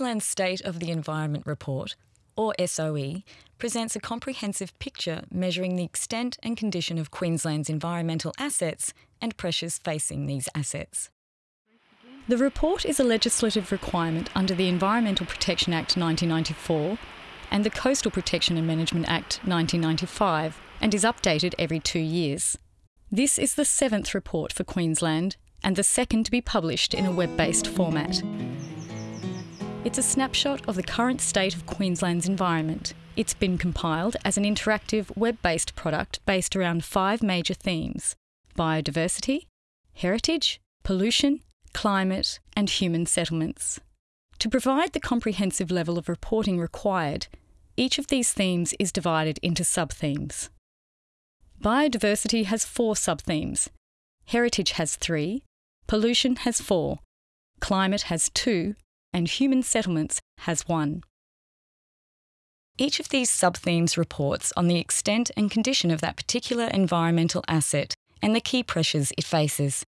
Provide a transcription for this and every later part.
Queensland's State of the Environment Report, or SOE, presents a comprehensive picture measuring the extent and condition of Queensland's environmental assets and pressures facing these assets. The report is a legislative requirement under the Environmental Protection Act 1994 and the Coastal Protection and Management Act 1995 and is updated every two years. This is the seventh report for Queensland and the second to be published in a web based format. It's a snapshot of the current state of Queensland's environment. It's been compiled as an interactive web based product based around five major themes biodiversity, heritage, pollution, climate, and human settlements. To provide the comprehensive level of reporting required, each of these themes is divided into sub-themes. Biodiversity has four sub-themes. Heritage has three, pollution has four, climate has two, and human settlements has one. Each of these sub-themes reports on the extent and condition of that particular environmental asset and the key pressures it faces.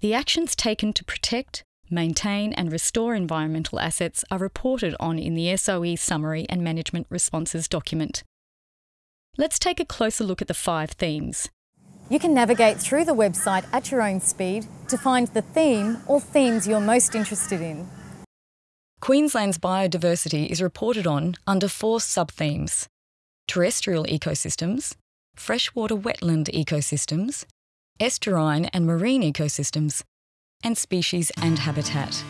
The actions taken to protect, maintain, and restore environmental assets are reported on in the SOE Summary and Management Responses document. Let's take a closer look at the five themes. You can navigate through the website at your own speed to find the theme or themes you're most interested in. Queensland's biodiversity is reported on under four sub-themes terrestrial ecosystems, freshwater wetland ecosystems, estuarine and marine ecosystems, and species and habitat.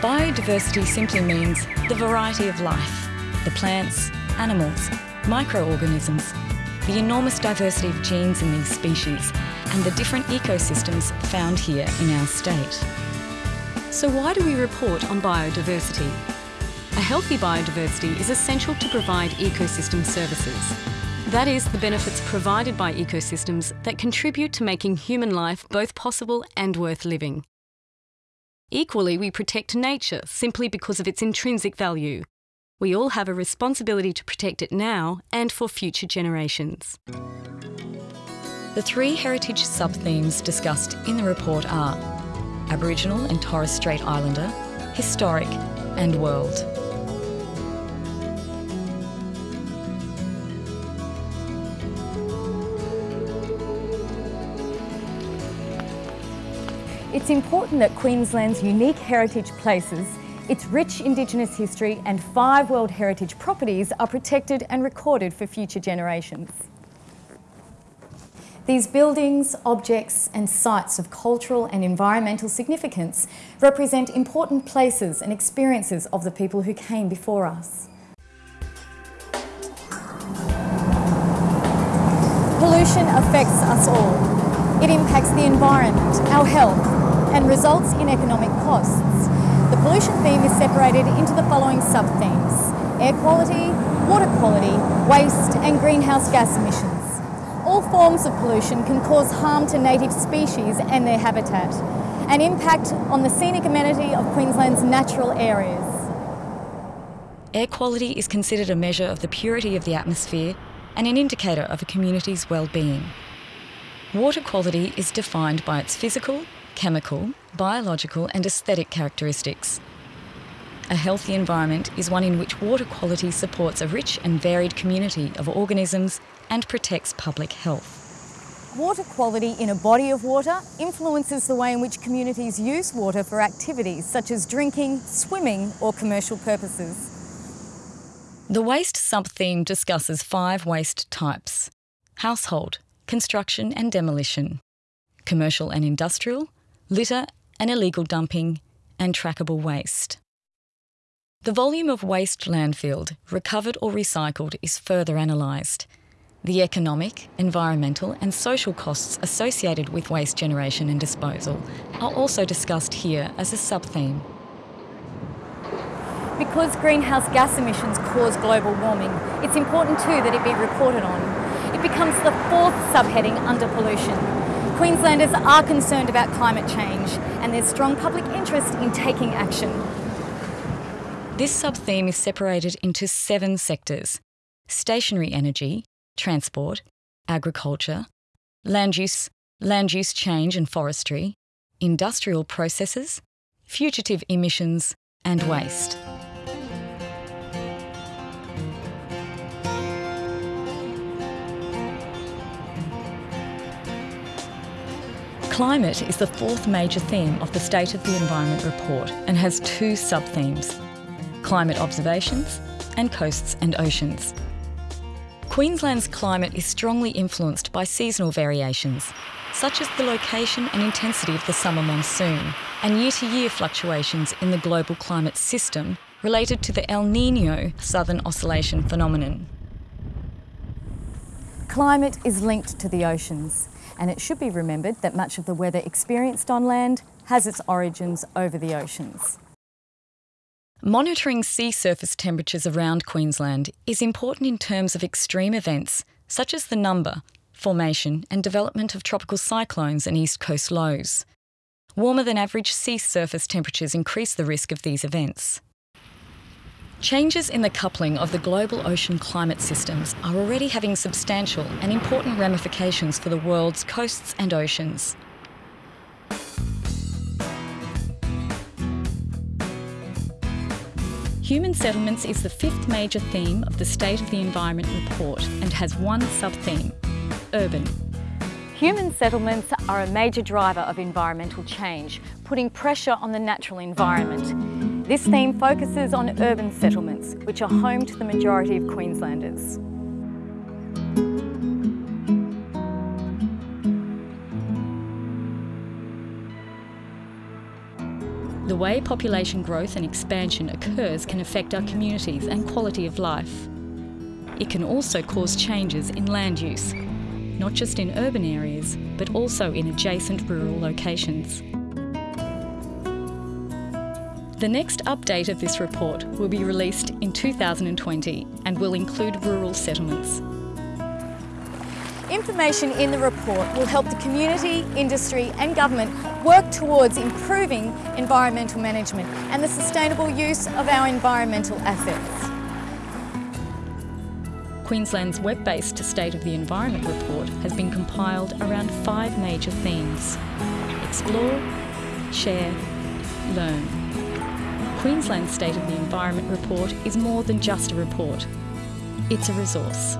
Biodiversity simply means the variety of life, the plants, animals, microorganisms, the enormous diversity of genes in these species, and the different ecosystems found here in our state. So why do we report on biodiversity? A healthy biodiversity is essential to provide ecosystem services. That is, the benefits provided by ecosystems that contribute to making human life both possible and worth living. Equally, we protect nature simply because of its intrinsic value. We all have a responsibility to protect it now and for future generations. The three heritage sub-themes discussed in the report are Aboriginal and Torres Strait Islander, Historic and World. It's important that Queensland's unique heritage places, its rich Indigenous history and five World Heritage properties are protected and recorded for future generations. These buildings, objects and sites of cultural and environmental significance represent important places and experiences of the people who came before us. Pollution affects us all. It impacts the environment, our health and results in economic costs. The pollution theme is separated into the following sub-themes. Air quality, water quality, waste and greenhouse gas emissions. All forms of pollution can cause harm to native species and their habitat, and impact on the scenic amenity of Queensland's natural areas. Air quality is considered a measure of the purity of the atmosphere and an indicator of a community's well-being. Water quality is defined by its physical, chemical, biological and aesthetic characteristics. A healthy environment is one in which water quality supports a rich and varied community of organisms and protects public health. Water quality in a body of water influences the way in which communities use water for activities such as drinking, swimming or commercial purposes. The waste sub-theme discusses five waste types. Household, construction and demolition, commercial and industrial, litter and illegal dumping, and trackable waste. The volume of waste landfilled, recovered or recycled is further analysed. The economic, environmental and social costs associated with waste generation and disposal are also discussed here as a sub-theme. Because greenhouse gas emissions cause global warming, it's important too that it be reported on. It becomes the fourth subheading under pollution. Queenslanders are concerned about climate change and there's strong public interest in taking action. This sub-theme is separated into seven sectors. Stationary energy, transport, agriculture, land use, land use change and forestry, industrial processes, fugitive emissions, and waste. Climate is the fourth major theme of the State of the Environment report and has two sub-themes, climate observations and coasts and oceans. Queensland's climate is strongly influenced by seasonal variations, such as the location and intensity of the summer monsoon and year-to-year fluctuations in the global climate system related to the El Nino Southern Oscillation phenomenon. Climate is linked to the oceans and it should be remembered that much of the weather experienced on land has its origins over the oceans. Monitoring sea surface temperatures around Queensland is important in terms of extreme events such as the number, formation and development of tropical cyclones and east coast lows. Warmer than average sea surface temperatures increase the risk of these events. Changes in the coupling of the global ocean climate systems are already having substantial and important ramifications for the world's coasts and oceans. Human settlements is the fifth major theme of the State of the Environment report and has one sub-theme, urban. Human settlements are a major driver of environmental change, putting pressure on the natural environment. This theme focuses on urban settlements, which are home to the majority of Queenslanders. The way population growth and expansion occurs can affect our communities and quality of life. It can also cause changes in land use, not just in urban areas, but also in adjacent rural locations. The next update of this report will be released in 2020 and will include rural settlements. Information in the report will help the community, industry and government work towards improving environmental management and the sustainable use of our environmental assets. Queensland's web-based State of the Environment report has been compiled around five major themes. Explore, share, learn. Queensland's State of the Environment report is more than just a report. It's a resource.